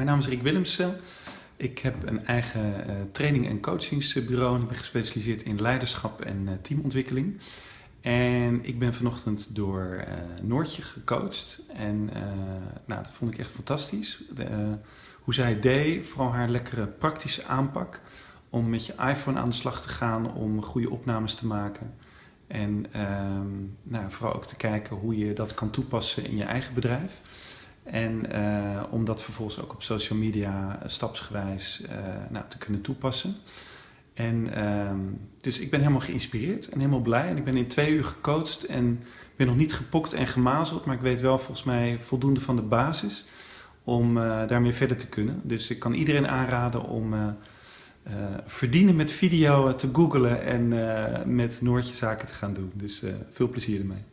Mijn naam is Rick Willemsen. Ik heb een eigen uh, training- en coachingsbureau. Ik ben gespecialiseerd in leiderschap en uh, teamontwikkeling. En ik ben vanochtend door uh, Noortje gecoacht. En nou, dat vond ik echt fantastisch. Hoe zij deed, vooral haar lekkere praktische aanpak. Om met je iPhone aan de slag te gaan, om goede opnames te maken. En ehm, nou, vooral ook te kijken hoe je dat kan toepassen in je eigen bedrijf. En uh, om dat vervolgens ook op social media stapsgewijs uh, nou, te kunnen toepassen. En uh, dus ik ben helemaal geïnspireerd en helemaal blij. En ik ben in twee uur gecoacht en ben nog niet gepokt en gemazeld. Maar ik weet wel volgens mij voldoende van de basis om daarmee verder te kunnen. Dus ik kan iedereen aanraden om verdienen met video te googlen en met Noortje zaken te gaan doen. Dus veel plezier ermee.